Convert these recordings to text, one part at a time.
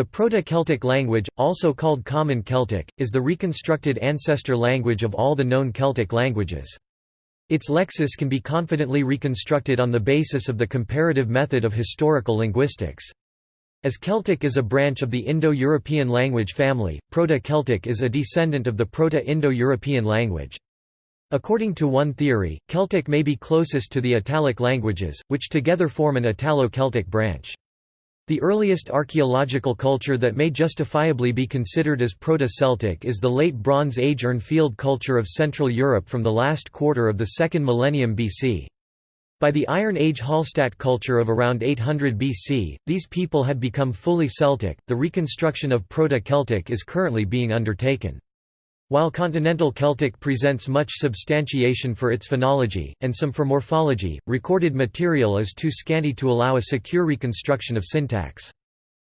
The Proto-Celtic language, also called Common Celtic, is the reconstructed ancestor language of all the known Celtic languages. Its lexis can be confidently reconstructed on the basis of the comparative method of historical linguistics. As Celtic is a branch of the Indo-European language family, Proto-Celtic is a descendant of the Proto-Indo-European language. According to one theory, Celtic may be closest to the Italic languages, which together form an Italo-Celtic branch. The earliest archaeological culture that may justifiably be considered as Proto-Celtic is the Late Bronze Age Urnfield culture of Central Europe from the last quarter of the second millennium BC. By the Iron Age Hallstatt culture of around 800 BC, these people had become fully Celtic. The reconstruction of Proto-Celtic is currently being undertaken. While Continental Celtic presents much substantiation for its phonology, and some for morphology, recorded material is too scanty to allow a secure reconstruction of syntax.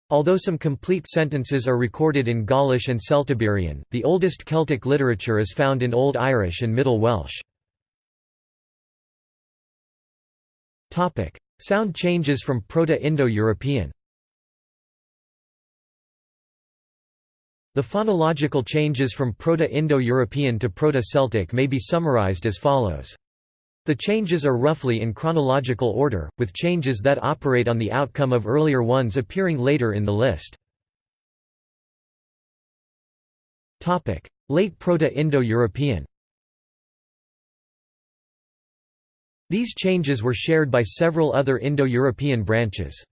Although some complete sentences are recorded in Gaulish and Celtiberian, the oldest Celtic literature is found in Old Irish and Middle Welsh. Sound changes from Proto-Indo-European The phonological changes from Proto-Indo-European to Proto-Celtic may be summarized as follows. The changes are roughly in chronological order, with changes that operate on the outcome of earlier ones appearing later in the list. Late Proto-Indo-European These changes were shared by several other Indo-European branches.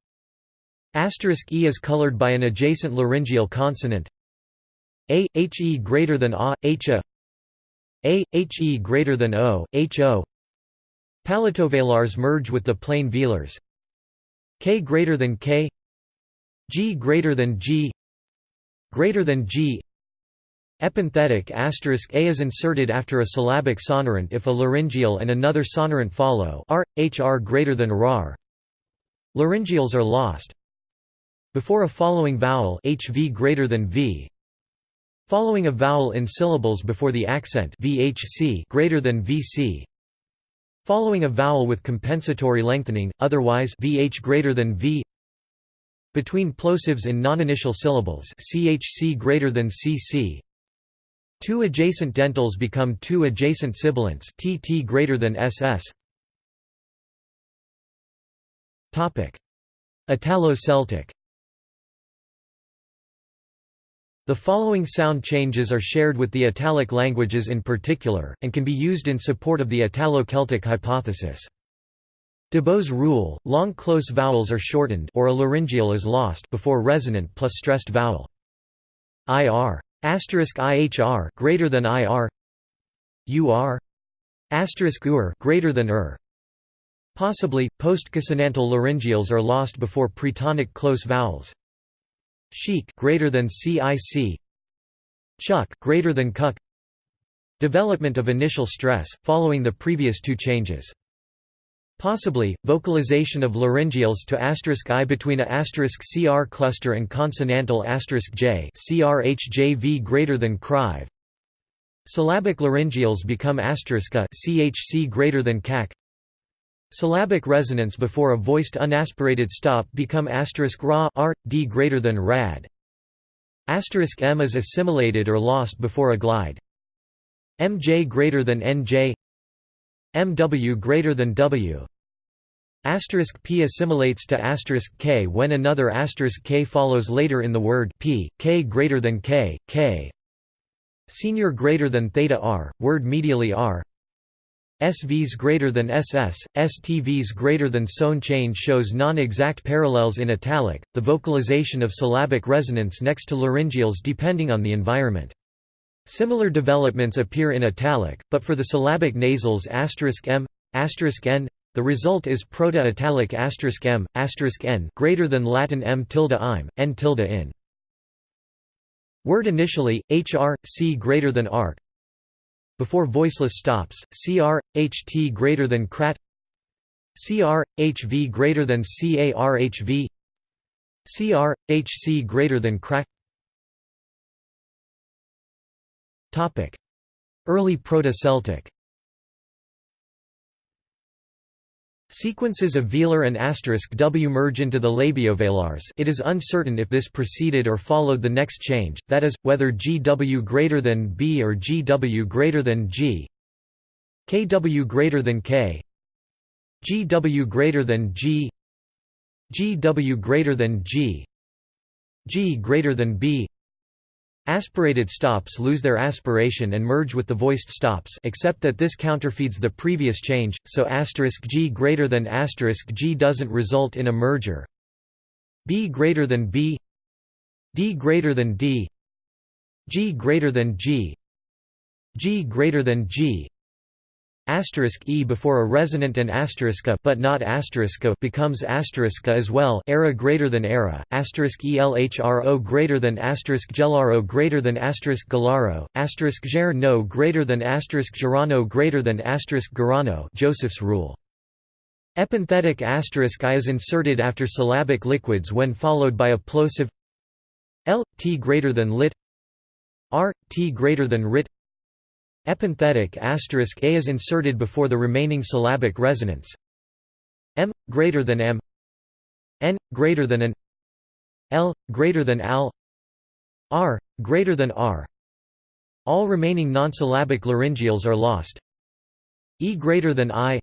Asterisk e is colored by an adjacent laryngeal consonant a he greater than a h a a he greater than o h o. Palatovelars merge with the plain velars. K greater than k. G greater than g. Greater than g. Epenthetic asterisk a is inserted after a syllabic sonorant if a laryngeal and another sonorant follow. R, hr greater than rar. Laryngeals are lost. Before a following vowel hv greater than v, Following a vowel in syllables before the accent VHC greater than VC. Following a vowel with compensatory lengthening, otherwise VH greater than V. Between plosives in non-initial syllables CHC greater than CC. Two adjacent dentals become two adjacent sibilants TT greater than SS. Topic: Italo-Celtic The following sound changes are shared with the Italic languages in particular, and can be used in support of the Italo-Celtic hypothesis. Dybo's rule, long close vowels are shortened or a laryngeal is lost before resonant plus stressed vowel. IR asterisk IHR greater than IR UR asterisk UR greater than UR Possibly, post-consonantal laryngeals are lost before pretonic close vowels. Sheik greater than CIC Chuck greater than cuck Development of initial stress, following the previous two changes. Possibly, vocalization of laryngeals to asterisk i between a asterisk cr cluster and consonantal asterisk j crhjv greater than crive. Syllabic laryngeals become asterisk a chc greater than cac. Syllabic resonance before a voiced unaspirated stop become asterisk ra r, d greater than rad. Asterisk m is assimilated or lost before a glide. mj greater than nj. mw greater than w. Asterisk p assimilates to asterisk k when another asterisk k follows later in the word p, k greater than k, k. Senior greater than theta r, word medially r. SVs greater than SS, STVs greater than SON change shows non-exact parallels in italic, the vocalization of syllabic resonance next to laryngeals depending on the environment. Similar developments appear in italic, but for the syllabic nasals m, n, the result is proto-italic m, n greater than Latin m tilde im, n tilde in. Word initially, hr, c greater than arc, before voiceless stops, cr, ht greater than crat cr, hv greater than carhv cr, hc greater than crack. Early Proto-Celtic Sequences of velar and asterisk w merge into the labiovelars it is uncertain if this preceded or followed the next change, that is, whether gw greater than b or gw greater than g. Kw greater than k. Gw greater than g. Gw greater than g. G greater than b Aspirated stops lose their aspiration and merge with the voiced stops except that this counterfeeds the previous change, so g greater than g doesn't result in a merger. b greater than b. D greater than d. G greater than g. G greater than g Asterisk e before a resonant and asterisk but not asterisk becomes asterisk as well. Era greater than era. Asterisk elhro greater than asterisk gelaro greater than asterisk galaro. Asterisk ger no greater than asterisk gerano greater than asterisk garano. Joseph's rule. Epenthetic asterisk i is inserted after syllabic liquids when followed by a plosive l t greater than lit r t greater than rit Epenthetic asterisk a is inserted before the remaining syllabic resonance. m greater than m. N greater than an l greater than al. R greater than r. All remaining non-syllabic laryngeals are lost. E greater than i.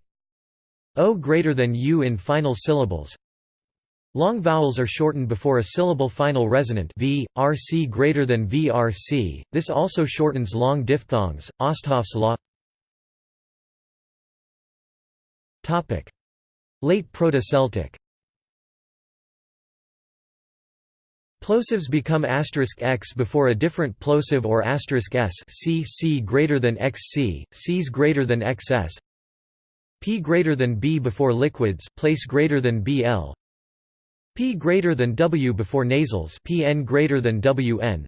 O greater than u in final syllables Long vowels are shortened before a syllable final resonant v, rc greater than vrc. This also shortens long diphthongs. Osthoff's law. Topic: Late Proto-Celtic. Plosives become asterisk x before a different plosive or asterisk s c c greater than xc, c's greater than xs. P greater than b before liquids, place greater than bl, P greater than W before nasals Pn greater than Wn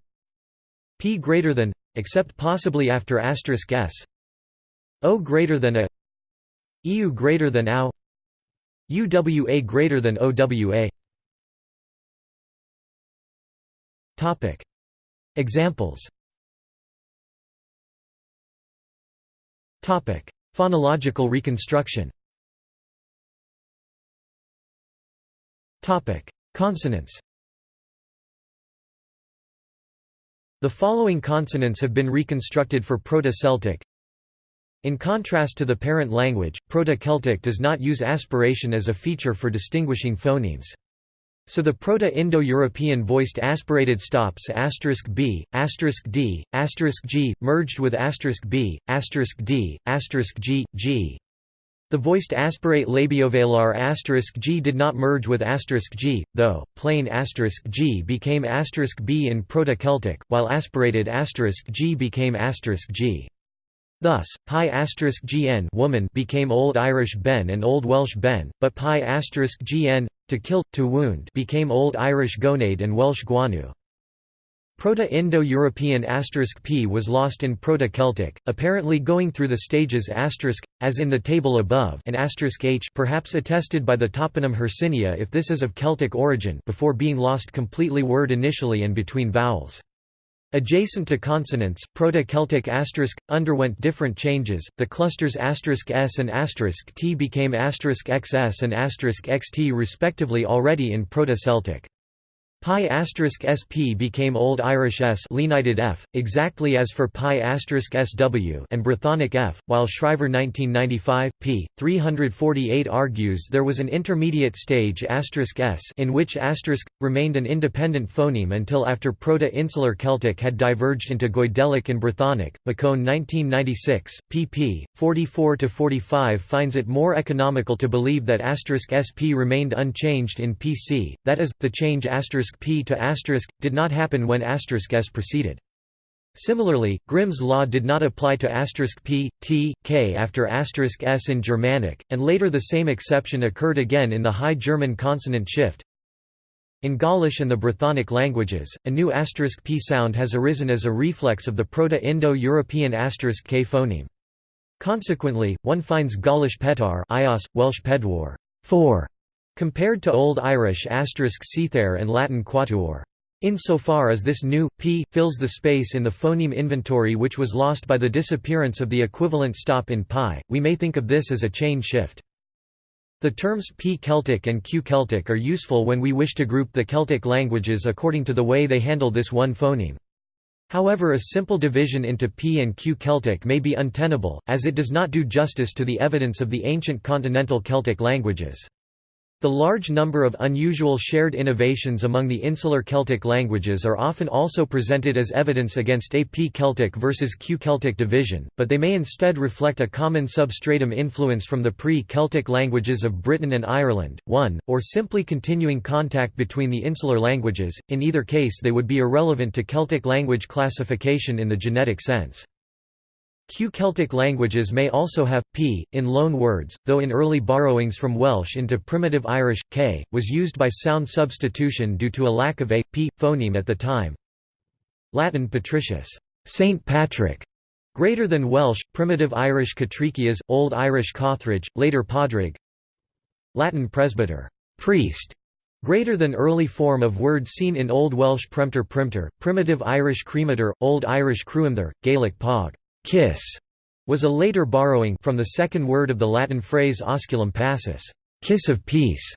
P greater than except possibly after asterisk s. O greater than a. EU greater than OW UWA greater than OWA Topic. Examples. Topic. Phonological reconstruction Topic: Consonants. The following consonants have been reconstructed for Proto-Celtic. In contrast to the parent language, Proto-Celtic does not use aspiration as a feature for distinguishing phonemes. So the Proto-Indo-European voiced aspirated stops asterisk b, asterisk d, asterisk g, merged with asterisk b, d, g, g, the voiced aspirate labiovelar asterisk g did not merge with asterisk g, though plain asterisk g became asterisk b in Proto-Celtic, while aspirated asterisk g became asterisk g. Thus, pi asterisk gn woman became Old Irish ben and Old Welsh ben, but pi asterisk gn to kill, to wound became Old Irish gonaid and Welsh gwanu. Proto-Indo-European *p was lost in Proto-Celtic, apparently going through the stages as in the table above and h perhaps attested by the toponym Hercynia if this is of Celtic origin before being lost completely word initially and between vowels. Adjacent to consonants, Proto-Celtic underwent different changes. The clusters s and t became xs and xt respectively already in Proto-Celtic. Pi sp became Old Irish s lenited f, exactly as for pi sw and Brythonic f, while Schrijver 1995, p. 348 argues there was an intermediate stage s in which asterisk remained an independent phoneme until after Proto-Insular Celtic had diverged into Goidelic and Brythonic. McCone 1996, pp. 44–45 finds it more economical to believe that asterisk sp remained unchanged in PC, that is, the change p to asterisk, did not happen when asterisk s preceded. Similarly, Grimm's law did not apply to asterisk p, t, k after asterisk s in Germanic, and later the same exception occurred again in the High German consonant shift. In Gaulish and the Brythonic languages, a new asterisk p sound has arisen as a reflex of the Proto-Indo-European asterisk k phoneme. Consequently, one finds Gaulish petar Welsh pedwar 4, Compared to Old Irish asterisk *cether and Latin quatuor. Insofar as this new p fills the space in the phoneme inventory which was lost by the disappearance of the equivalent stop in pi, we may think of this as a chain shift. The terms P Celtic and Q Celtic are useful when we wish to group the Celtic languages according to the way they handle this one phoneme. However a simple division into P and Q Celtic may be untenable, as it does not do justice to the evidence of the ancient continental Celtic languages. The large number of unusual shared innovations among the insular Celtic languages are often also presented as evidence against a P-Celtic versus Q-Celtic division, but they may instead reflect a common substratum influence from the pre-Celtic languages of Britain and Ireland, one, or simply continuing contact between the insular languages, in either case they would be irrelevant to Celtic language classification in the genetic sense. Q-Celtic languages may also have p in loan words, though in early borrowings from Welsh into Primitive Irish, k was used by sound substitution due to a lack of a p phoneme at the time. Latin patricius, Saint Patrick, greater than Welsh, Primitive Irish Catricias, Old Irish Cothrige, later Padraig. Latin presbyter, priest, greater than early form of word seen in Old Welsh Premter Primter, Primitive Irish Cremator, Old Irish Cruimther, Gaelic Pog kiss was a later borrowing from the second word of the Latin phrase osculum pacis, kiss of peace,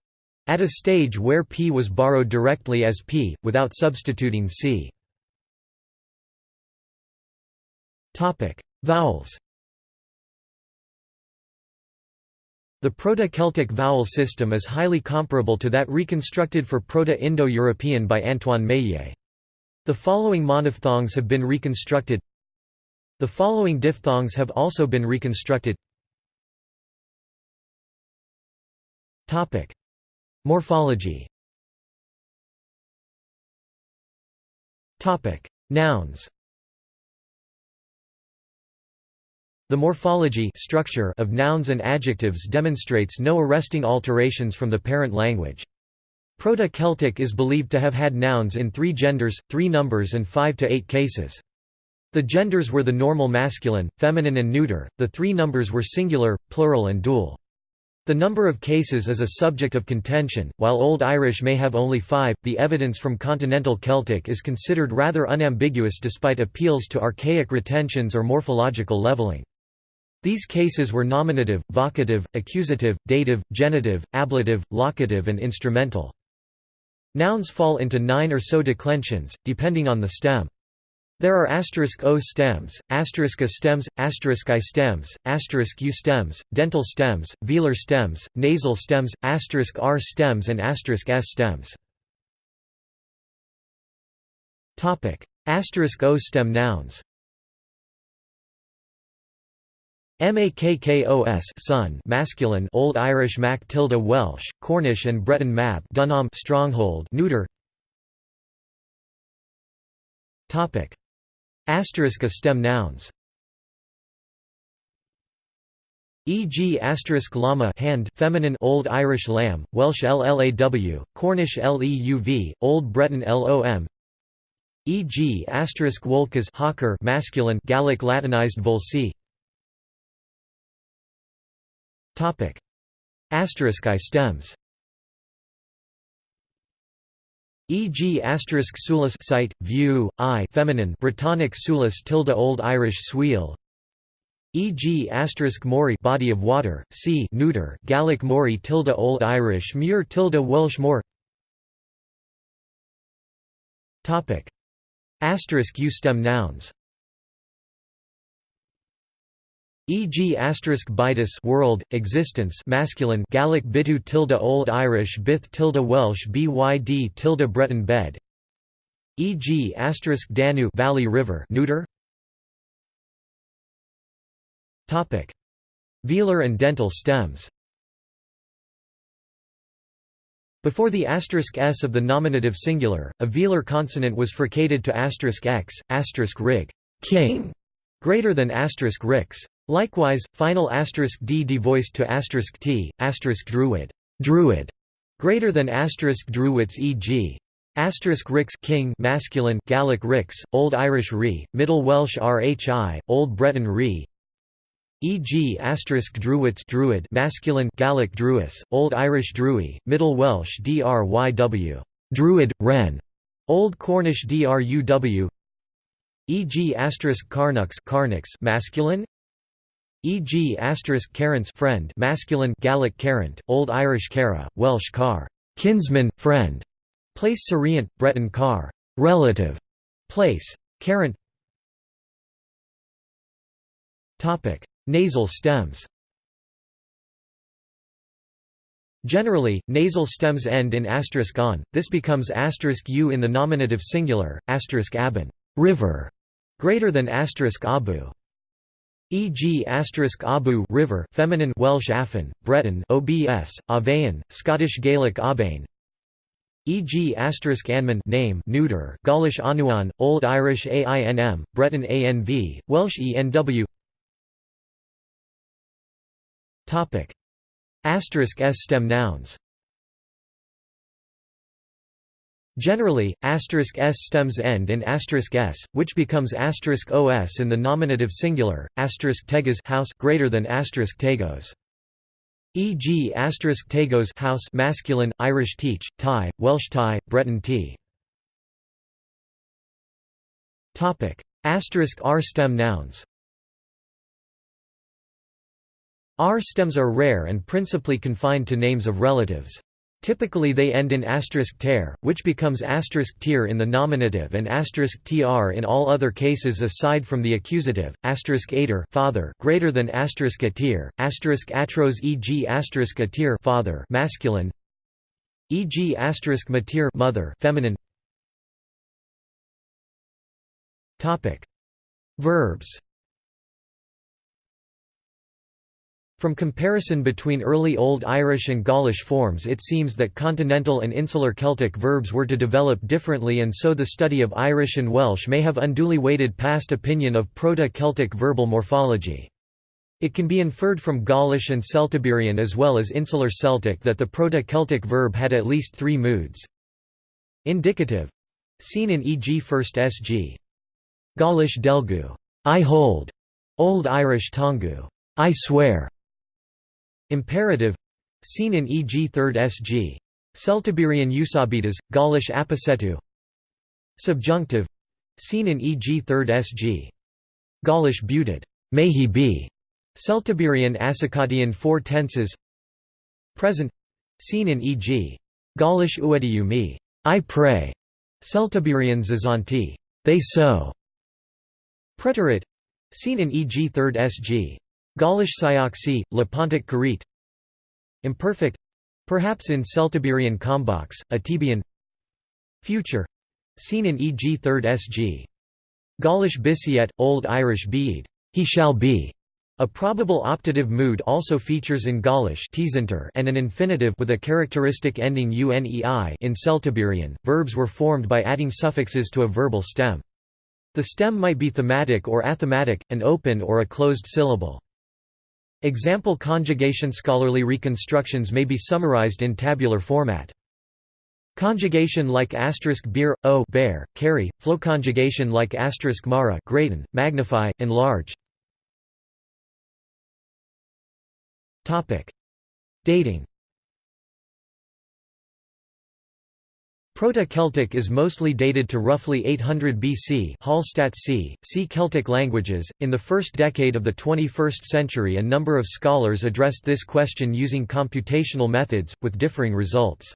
at a stage where p was borrowed directly as p, without substituting c. Vowels The Proto-Celtic vowel system is highly comparable to that reconstructed for Proto-Indo-European by Antoine Meillet. The following monophthongs have been reconstructed the following diphthongs have also been reconstructed. Morphology. Nouns. The morphology structure of nouns and adjectives demonstrates no arresting alterations from the parent language. Proto-Celtic is believed to have had nouns in three genders, three numbers and five to eight cases. The genders were the normal masculine, feminine and neuter, the three numbers were singular, plural and dual. The number of cases is a subject of contention, while Old Irish may have only five, the evidence from Continental Celtic is considered rather unambiguous despite appeals to archaic retentions or morphological leveling. These cases were nominative, vocative, accusative, dative, genitive, ablative, locative and instrumental. Nouns fall into nine or so declensions, depending on the stem. There are asterisk O stems, asterisk A stems, asterisk I stems, asterisk U stems, dental stems, velar stems, nasal stems, asterisk R stems and asterisk S stems. Topic: Asterisk O stem nouns. Makkos son masculine Old Irish Mac tilde Welsh, Cornish and Breton Mab Dunham stronghold neuter. Topic: Asterisk a stem nouns. E.g. asterisk llama hand feminine Old Irish lamb, Welsh llaw, Cornish leuv, Old Breton lom. E.g. asterisk wolkas hawker masculine Gallic Latinized volsi. Topic. Asterisk I stems. E.g. asterisk sulis site, view, I feminine Britannic sulis tilde Old Irish sweel E.g. asterisk mori body of water, sea neuter Gaelic mori tilde Old Irish muir tilde Welsh Topic asterisk U stem nouns E.g. asterisk bitus world, existence masculine Gaelic bitu tilde Old Irish bith tilde Welsh byd tilde Breton bed E.g. asterisk Danu valley river neuter Topic Velar and dental stems Before the asterisk s of the nominative singular, a velar consonant was fricated to asterisk x, asterisk rig king, greater than asterisk rix. Likewise, final asterisk d devoiced to asterisk t, asterisk druid, druid, greater than asterisk druids e.g. Asterisk rix king masculine Gaelic rix, Old Irish re, Middle Welsh rhi, Old Breton re. E.g. asterisk druids druid masculine Gaelic druis, Old Irish drui, Middle Welsh dryw, druid ren, Old Cornish druw. E.g. asterisk carnux masculine e.g. asterisk carents friend masculine Gaelic carent, Old Irish cara, Welsh car kinsman, friend, place Sarient, Breton car relative, place carent Topic: Nasal stems Generally, nasal stems end in asterisk on, this becomes asterisk u in the nominative singular, asterisk abin river", greater than asterisk abu. E.g. abu river feminine Welsh Afan, Breton obs, Avean, Scottish Gaelic Abain. E.g. anman name neuter Gaulish anuan, Old Irish ainm, Breton anv, Welsh enw. Topic: Asterisk s stem nouns. Generally, asterisk s stems end in asterisk s, which becomes asterisk os in the nominative singular, asterisk tegas house greater than asterisk tagos. E.g. asterisk tagos house masculine, Irish teach, Thai, Welsh Thai, Breton tea. Topic: Asterisk r stem nouns. R stems are rare and principally confined to names of relatives. Typically they end in asterisk ter, which becomes asterisk tir in the nominative and asterisk tr in all other cases aside from the accusative, asterisk ater father greater than asterisk atir, asterisk atros e.g. asterisk atir father masculine, e.g. asterisk matir mother feminine. Topic: Verbs. From comparison between early Old Irish and Gaulish forms it seems that continental and insular Celtic verbs were to develop differently and so the study of Irish and Welsh may have unduly weighted past opinion of Proto-Celtic verbal morphology. It can be inferred from Gaulish and Celtiberian as well as Insular Celtic that the Proto-Celtic verb had at least three moods. Indicative seen in e.g. first sg. Gaulish delgu I hold, Old Irish tongu I swear, Imperative seen in e.g. 3rd SG. Celtiberian Eusabitas, Gaulish aposetu Subjunctive seen in e.g. 3rd SG. Gaulish buted, may he be, Celtiberian Asakatian four tenses Present seen in e.g. Gaulish uediu me, I pray, Celtiberian zazanti, they sow. Preterite seen in e.g. 3rd SG. Gaulish Syoxi, Lepontic Karit Imperfect perhaps in Celtiberian Kombox, Atebian Future seen in e.g. 3rd SG. Gaulish Bisiet, Old Irish Beed, he shall be. A probable optative mood also features in Gaulish and an infinitive with a characteristic ending unei in Celtiberian. Verbs were formed by adding suffixes to a verbal stem. The stem might be thematic or athematic, an open or a closed syllable. Example conjugation Scholarly reconstructions may be summarized in tabular format. Conjugation like asterisk beer, o bear, carry, flow conjugation like asterisk mara greaten, magnify, enlarge. Dating. Proto-Celtic is mostly dated to roughly 800 BC Hallstatt c. see Celtic languages. In the first decade of the 21st century a number of scholars addressed this question using computational methods, with differing results.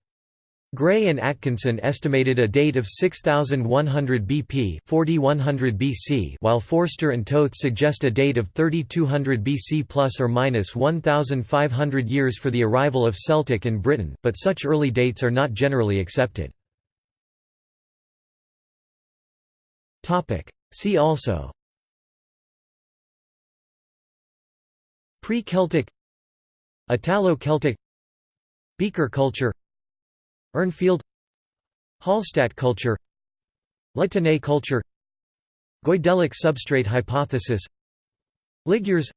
Gray and Atkinson estimated a date of 6100 BP 4100 BC while Forster and Toth suggest a date of 3200 BC plus or minus 1500 years for the arrival of Celtic in Britain, but such early dates are not generally accepted. See also. Pre-Celtic. Italo-Celtic. Beaker culture. Urnfield Hallstatt culture. Le culture. Goidelic substrate hypothesis. Ligures.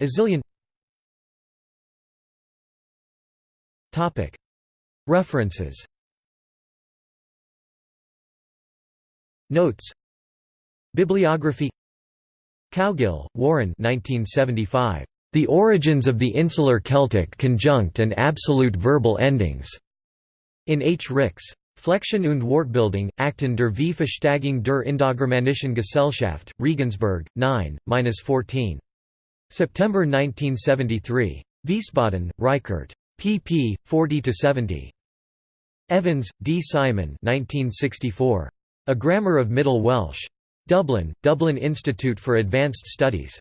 Azilian. References Notes Bibliography Cowgill, Warren 1975. The Origins of the Insular Celtic Conjunct and Absolute Verbal Endings. In H. Rix. Flexion und Wortbildung, Akten der V. Verständigung der Indogermanischen Gesellschaft, Regensburg, 9, 14. September 1973. Wiesbaden, Reichert. pp. 40–70. Evans, D. Simon 1964. A Grammar of Middle Welsh. Dublin, Dublin Institute for Advanced Studies.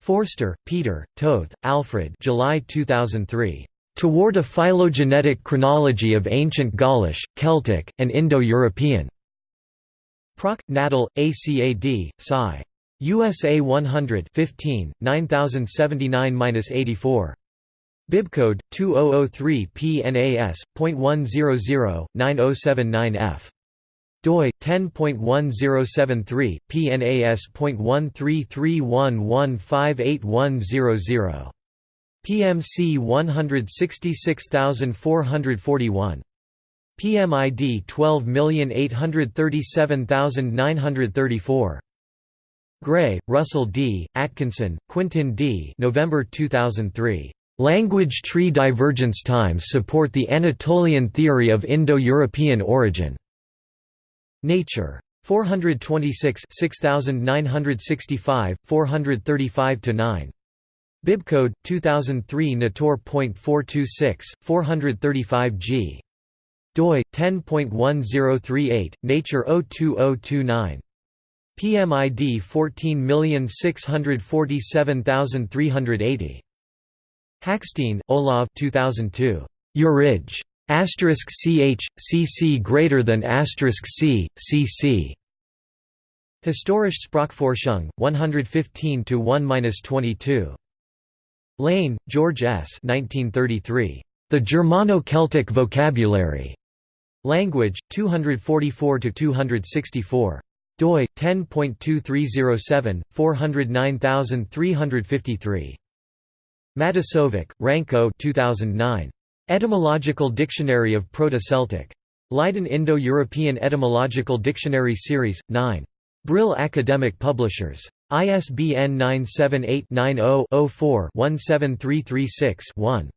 Forster, Peter, Toth, Alfred July 2003. Toward a Phylogenetic Chronology of Ancient Gaulish, Celtic, and Indo-European. Proc. Natal, ACAD, Sci. USA 100 15, 9079-84. Bibcode 2003 PNAS.100 9079F doi 10.1073 PNAS.13311581000 PMC 166441 PMID 12837934 Gray, Russell D., Atkinson, Quintin D. November 2003. Language tree divergence times support the Anatolian theory of Indo-European origin. Nature. 426 6965, 435–9. Bibcode 2003 Nator.426, 435 g. doi 10.1038, Nature 02029. PMID 14647380. Hackstein, Olav 2002. Urij. Asterisk ch cc greater than asterisk c cc. Historische Sprachforschung 115 to 1-22. Lane, George S. 1933. The Germano-Celtic Vocabulary. Language 244 to 264 doi 10.2307 409353 Matasovic, Ranko 2009 Etymological Dictionary of Proto-Celtic Leiden Indo-European Etymological Dictionary Series 9 Brill Academic Publishers ISBN 978-90-04-17336-1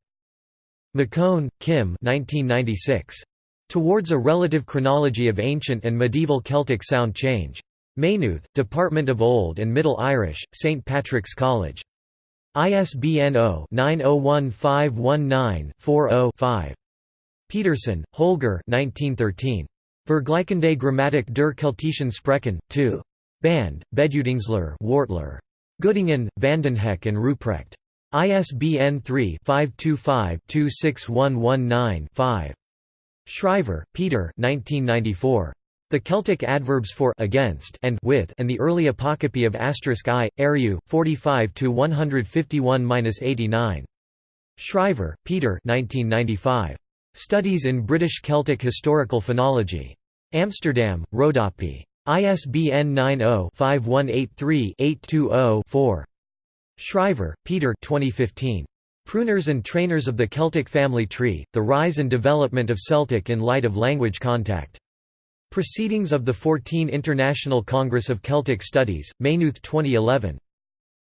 McCone, Kim 1996 Towards a Relative Chronology of Ancient and Medieval Celtic Sound Change. Maynooth, Department of Old and Middle Irish, St. Patrick's College. ISBN 0-901519-40-5. Pedersen, Holger Vergleichende Grammatik der Keltischen Sprachen, 2. Band, Bedudingsler Wortler. Göttingen, Vandenhoeck and Ruprecht. ISBN 3-525-26119-5. Schrijver, Peter 1994. The Celtic adverbs for against and with and the early apocope of asterisk i, Eriu, 45 to 151-89. Schrijver, Peter 1995. Studies in British Celtic Historical Phonology. Amsterdam, Rodopi. ISBN 90-5183-820-4. Schrijver, Peter 2015. Pruners and Trainers of the Celtic Family Tree, The Rise and Development of Celtic in Light of Language Contact. Proceedings of the 14 International Congress of Celtic Studies, Maynooth 2011.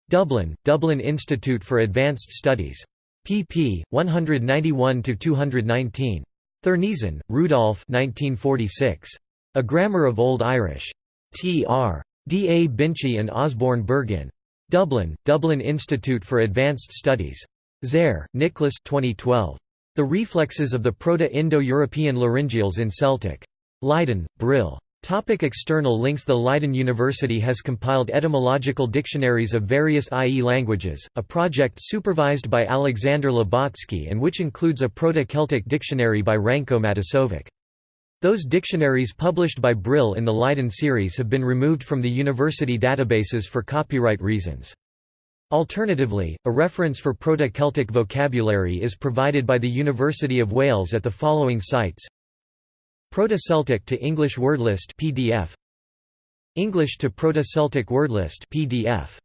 Dublin, Dublin Institute for Advanced Studies. pp. 191–219. Thurneysen, Rudolph 1946. A Grammar of Old Irish. T.R. D. A. Binchy and Osborne Bergin. Dublin, Dublin Institute for Advanced Studies. Zair, Nicholas 2012. The Reflexes of the Proto-Indo-European Laryngeals in Celtic. Leiden, Brill. Topic external links The Leiden University has compiled etymological dictionaries of various IE languages, a project supervised by Alexander Lubotsky and which includes a Proto-Celtic dictionary by Ranko Matasovic. Those dictionaries published by Brill in the Leiden series have been removed from the university databases for copyright reasons. Alternatively, a reference for Proto-Celtic vocabulary is provided by the University of Wales at the following sites Proto-Celtic to English Wordlist PDF English to Proto-Celtic Wordlist PDF